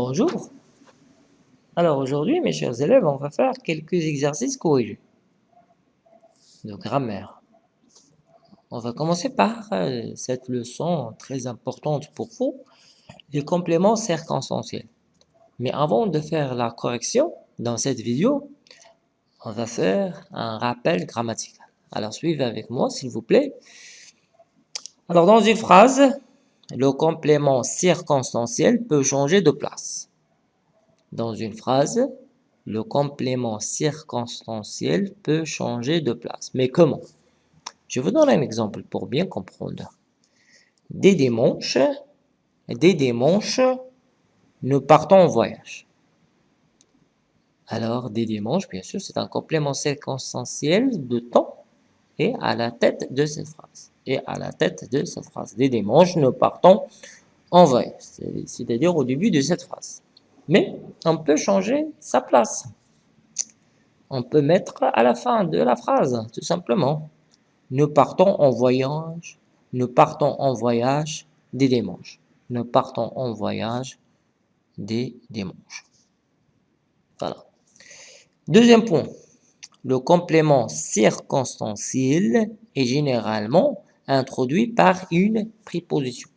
Bonjour. Alors aujourd'hui, mes chers élèves, on va faire quelques exercices corrigés de grammaire. On va commencer par euh, cette leçon très importante pour vous, les compléments circonstanciels. Mais avant de faire la correction dans cette vidéo, on va faire un rappel grammatical. Alors suivez avec moi s'il vous plaît. Alors dans une phrase, le complément circonstanciel peut changer de place. Dans une phrase, le complément circonstanciel peut changer de place. Mais comment? Je vous donne un exemple pour bien comprendre. Des dimanches, des dimanches, nous partons en voyage. Alors, des dimanches, bien sûr, c'est un complément circonstanciel de temps et à la tête de cette phrase à la tête de cette phrase. Des dimanches, nous partons en voyage, c'est-à-dire au début de cette phrase. Mais on peut changer sa place. On peut mettre à la fin de la phrase, tout simplement. Nous partons en voyage, nous partons en voyage des dimanches. Nous partons en voyage des dimanches. Voilà. Deuxième point, le complément circonstanciel est généralement introduit par une préposition.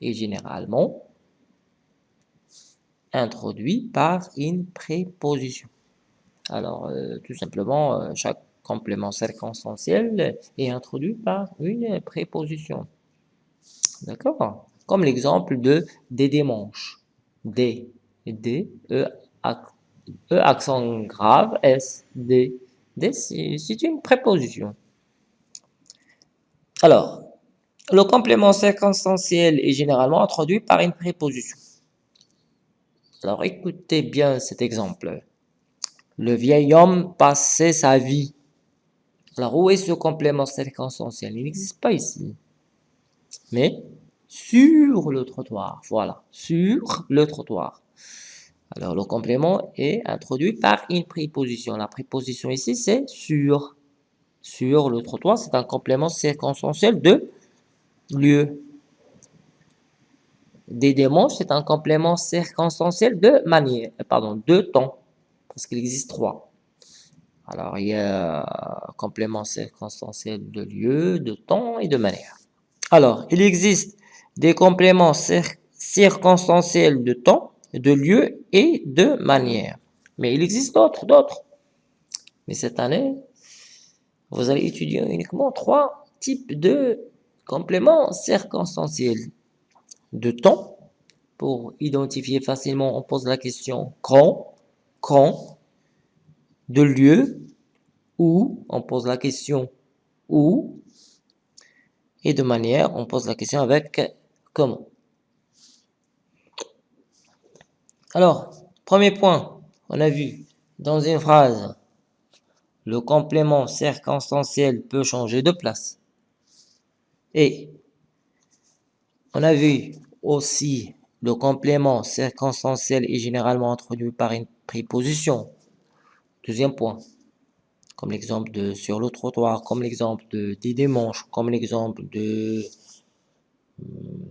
Et généralement introduit par une préposition. Alors, euh, tout simplement, euh, chaque complément circonstanciel est introduit par une préposition. D'accord? Comme l'exemple de des dimanches. Des, D, E, E accent grave, S, D. D, c'est une préposition. Alors, le complément circonstanciel est généralement introduit par une préposition. Alors, écoutez bien cet exemple. Le vieil homme passait sa vie. Alors, où est ce complément circonstanciel? Il n'existe pas ici. Mais sur le trottoir. Voilà, sur le trottoir. Alors, le complément est introduit par une préposition. La préposition ici, c'est sur sur le trottoir, c'est un complément circonstanciel de lieu. Des dimanches, c'est un complément circonstanciel de manière, euh, pardon, de temps, parce qu'il existe trois. Alors, il y a un complément circonstanciel de lieu, de temps et de manière. Alors, il existe des compléments circonstanciels de temps, de lieu et de manière. Mais il existe d'autres, d'autres. Mais cette année, vous allez étudier uniquement trois types de compléments circonstanciels. De temps, pour identifier facilement, on pose la question quand, quand, de lieu, où, on pose la question où, et de manière, on pose la question avec comment. Alors, premier point, on a vu dans une phrase le complément circonstanciel peut changer de place. Et on a vu aussi le complément circonstanciel est généralement introduit par une préposition. Deuxième point, comme l'exemple de sur le trottoir, comme l'exemple de des dimanches, comme l'exemple de hmm,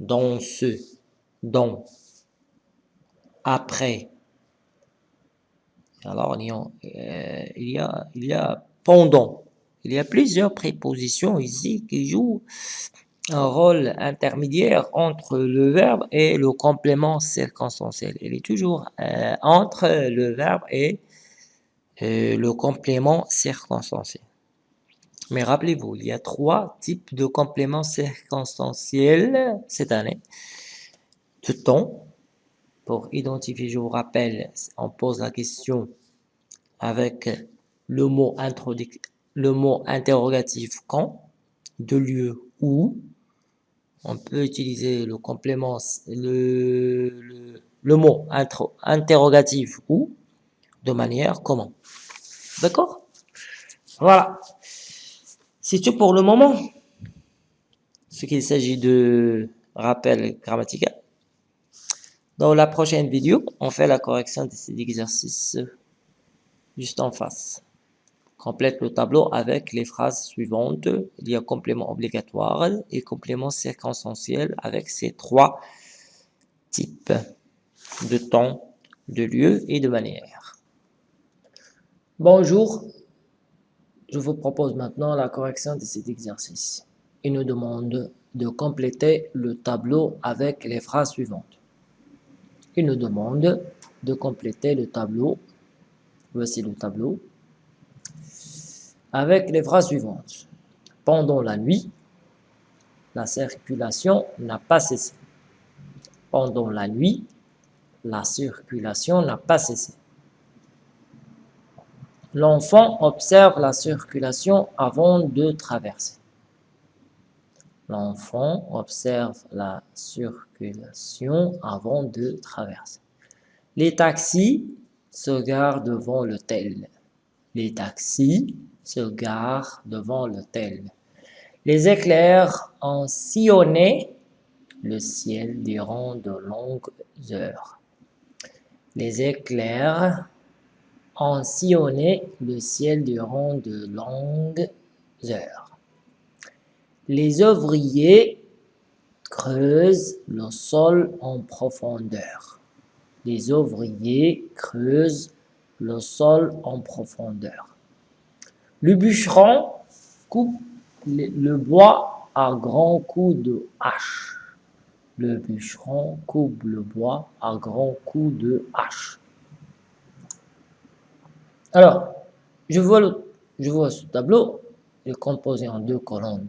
dans ce, dans, après, alors, il y, a, il, y a, pendant. Il y a plusieurs prépositions ici qui jouent un rôle intermédiaire entre le verbe et le complément circonstanciel. Il est toujours euh, entre le verbe et euh, le complément circonstanciel. Mais rappelez-vous, il y a trois types de compléments circonstanciels cette année. De temps, pour identifier, je vous rappelle, on pose la question avec le mot, le mot interrogatif quand, de lieu où. On peut utiliser le complément, le, le, mot interrogatif où, de manière comment. D'accord? Voilà. C'est tout pour le moment. Ce qu'il s'agit de rappel grammatical. Dans la prochaine vidéo, on fait la correction de ces exercices juste en face. Complète le tableau avec les phrases suivantes. Il y a complément obligatoire et complément circonstanciel avec ces trois types de temps, de lieu et de manière. Bonjour, je vous propose maintenant la correction de cet exercice. Il nous demande de compléter le tableau avec les phrases suivantes. Il nous demande de compléter le tableau. Voici le tableau avec les phrases suivantes. Pendant la nuit, la circulation n'a pas cessé. Pendant la nuit, la circulation n'a pas cessé. L'enfant observe la circulation avant de traverser. L'enfant observe la circulation avant de traverser. Les taxis se garent devant l'hôtel. Les taxis se gare devant l'hôtel. Les éclairs ont sillonné le ciel durant de longues heures. Les éclairs ont sillonné le ciel durant de longues heures. Les ouvriers creusent le sol en profondeur. Les ouvriers creusent le sol en profondeur. Le bûcheron coupe le bois à grands coups de hache. Le bûcheron coupe le bois à grands coups de hache. Alors, je vois, je vois ce tableau, il est composé en deux colonnes.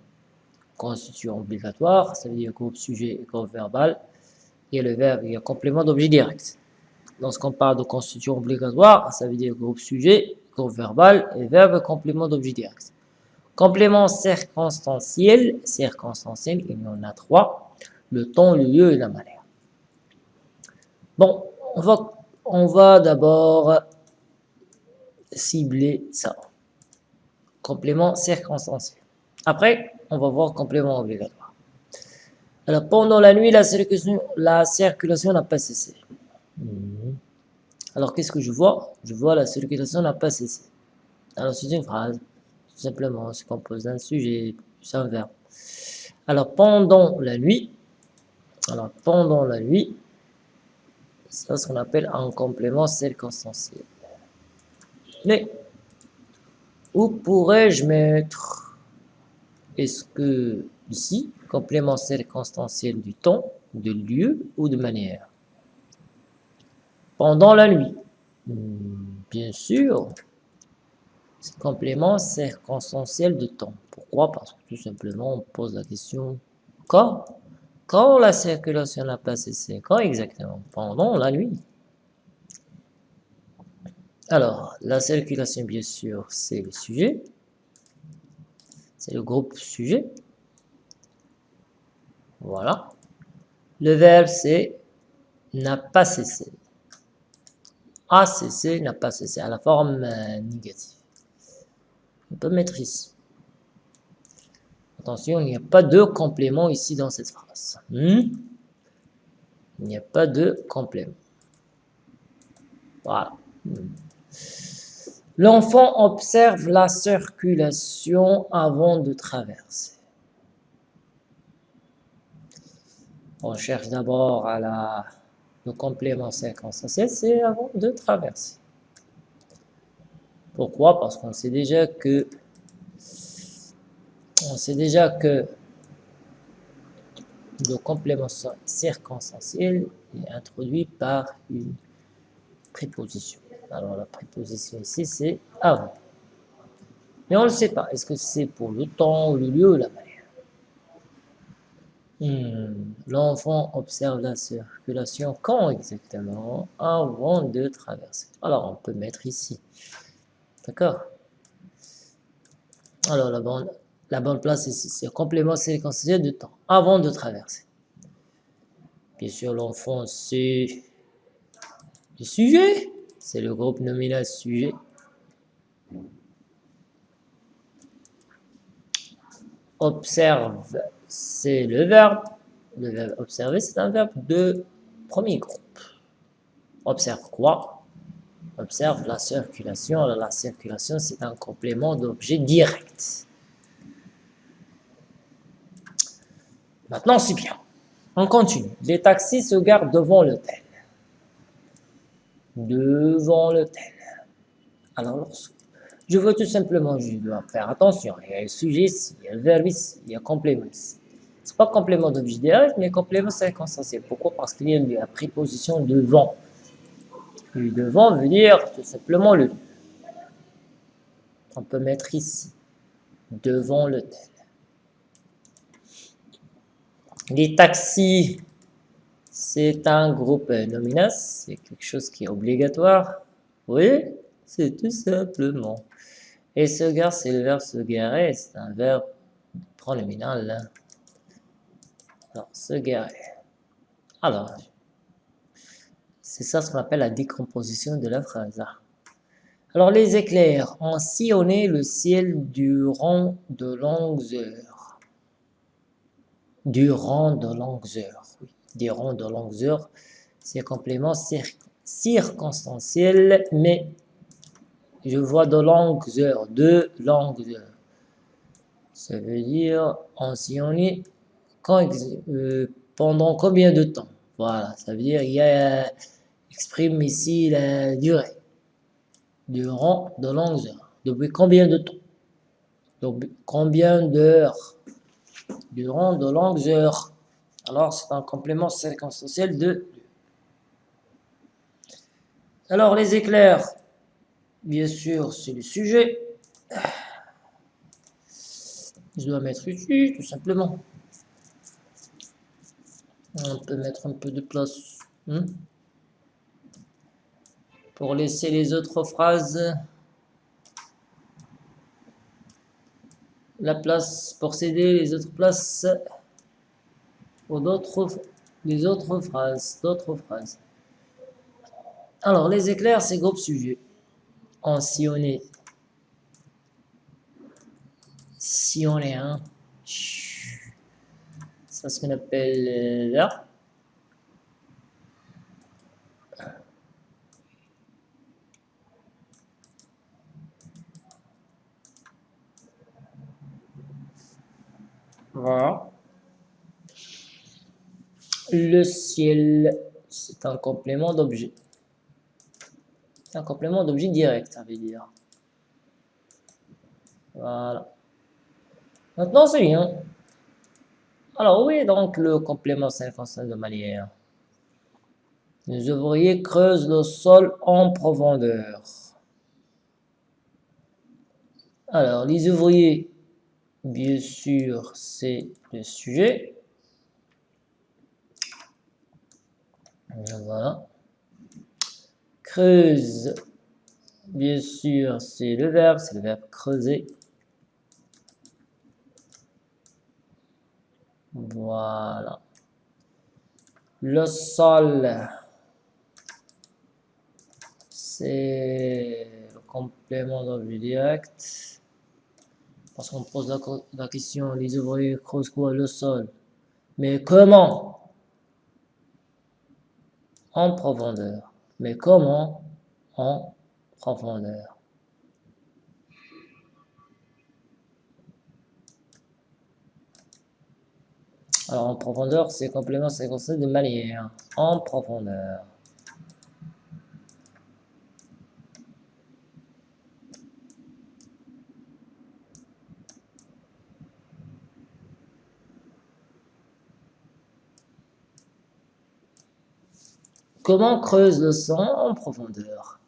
Constitution obligatoire, ça veut dire groupe sujet et groupe verbal. Et le verbe, y a complément d'objet direct. Lorsqu'on parle de constitution obligatoire, ça veut dire groupe sujet verbal et verbe complément d'objet direct. Complément circonstanciel, circonstanciel, il y en a trois, le temps, le lieu et la manière. Bon, on va, on va d'abord cibler ça. Complément circonstanciel. Après, on va voir complément obligatoire. Alors, pendant la nuit, la circulation la circulation n'a pas cessé. Mhm. Alors, qu'est-ce que je vois? Je vois la circulation n'a pas cessé. Alors, c'est une phrase. Tout simplement, c'est composé d'un sujet, c'est un verbe. Alors, pendant la nuit, alors, pendant la nuit, c'est ce qu'on appelle un complément circonstanciel. Mais, où pourrais-je mettre Est-ce que ici, complément circonstanciel du temps, de lieu ou de manière? Pendant la nuit. Hmm, bien sûr, c'est complément circonstanciel de temps. Pourquoi? Parce que tout simplement, on pose la question quand? Quand la circulation n'a pas cessé Quand exactement? Pendant la nuit. Alors, la circulation, bien sûr, c'est le sujet. C'est le groupe sujet. Voilà. Le verbe, c'est n'a pas cessé a cessé, n'a pas cessé, à la forme euh, négative. On peut mettre ici. Attention, il n'y a pas de complément ici dans cette phrase. Hmm? Il n'y a pas de complément. Voilà. Hmm. L'enfant observe la circulation avant de traverser. On cherche d'abord le complément circonstanciel, c'est avant de traverser. Pourquoi? Parce qu'on sait déjà que on sait déjà que le complément circonstanciel est introduit par une préposition. Alors la préposition ici, c'est avant. Mais on ne sait pas. Est-ce que c'est pour le temps, le lieu, la manière? Hmm. L'enfant observe la circulation quand exactement? Avant de traverser. Alors, on peut mettre ici. D'accord? Alors, la bonne, la place ici, c'est complément séquentiel de temps, avant de traverser. Bien sûr, l'enfant, c'est le sujet. C'est le groupe nominal sujet. Observe c'est le verbe. Le verbe observer, c'est un verbe de premier groupe. Observe quoi? Observe la circulation. La circulation, c'est un complément d'objet direct. Maintenant, c'est bien. On continue. Les taxis se gardent devant l'hôtel. Devant l'hôtel. Alors, je veux tout simplement, je dois faire attention. Il y a le sujet il y a le verbe il y a le complément ici. Ce n'est pas complément d'objet direct, mais complément circonstanciel. Pourquoi? Parce qu'il y a la préposition devant. Le devant veut dire tout simplement le On peut mettre ici, devant l'hôtel. Les taxis, c'est un groupe nominal, c'est quelque chose qui est obligatoire. Oui, c'est tout simplement. Et se gare, c'est le verbe se garer, c'est un verbe pronominal. Alors, se garer. Alors, c'est ça ce qu'on appelle la décomposition de la phrase. Alors, les éclairs ont sillonné le ciel durant de longues heures. Durant de longues heures, oui. Durant de longues heures, c'est complément circonstanciel, mais je vois de longues heures, de longues heures. Ça veut dire ancienné quand, euh, pendant combien de temps? Voilà, ça veut dire il y a, exprime ici la durée. Durant de longues heures. Depuis combien de temps? Combien d'heures? Durant de longues heures. Alors c'est un complément circonstanciel de alors les éclairs, Bien sûr, c'est le sujet. Je dois mettre ici, tout simplement. On peut mettre un peu de place. Hein, pour laisser les autres phrases. La place pour céder les autres places pour d'autres les autres phrases, d'autres phrases. Alors, les éclairs, c'est groupe sujet en sillonné. Sillonné, hein. C'est ce qu'on appelle euh, là. Voilà. Le ciel, c'est un complément d'objet un complément d'objet direct, ça veut dire. Voilà. Maintenant, c'est bien. Alors, oui, donc le complément circonstanciel de manière. Les ouvriers creusent le sol en profondeur. Alors, les ouvriers, bien sûr, c'est le sujet. Voilà creuse. Bien sûr, c'est le verbe, c'est le verbe creuser. Voilà. Le sol, c'est le complément d'objet direct. Parce qu'on pose la, la, question, les ouvriers creusent quoi Le sol? Mais comment? En profondeur mais comment en profondeur? Alors en profondeur, c'est complément séquencé de manière. En profondeur. Comment creuse le sang en profondeur?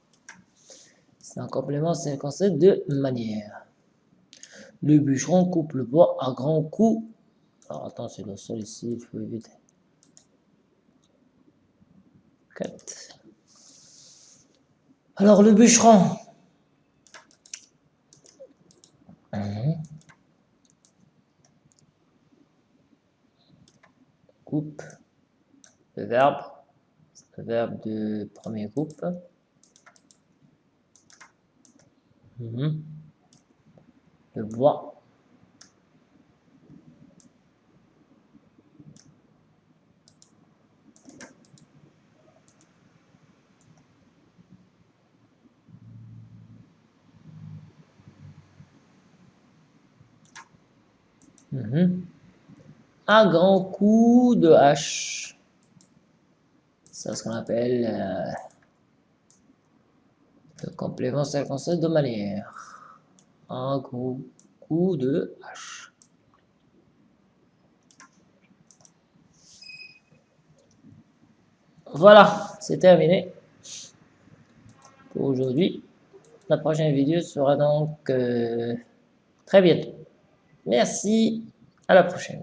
C'est un complément, c'est un concept de manière. Le bûcheron coupe le bois à grands coups. Alors attends, c'est le sol ici, il faut éviter. 4. Alors le bûcheron. Coupe. Le verbe verbe de premier groupe. Mhm. Le bois. Mhm. Un grand coup de hache. C'est ce qu'on appelle euh, le complément circonstanciel de manière. Un gros coup de hache. Voilà, c'est terminé pour aujourd'hui. La prochaine vidéo sera donc euh, très bientôt. Merci, à la prochaine.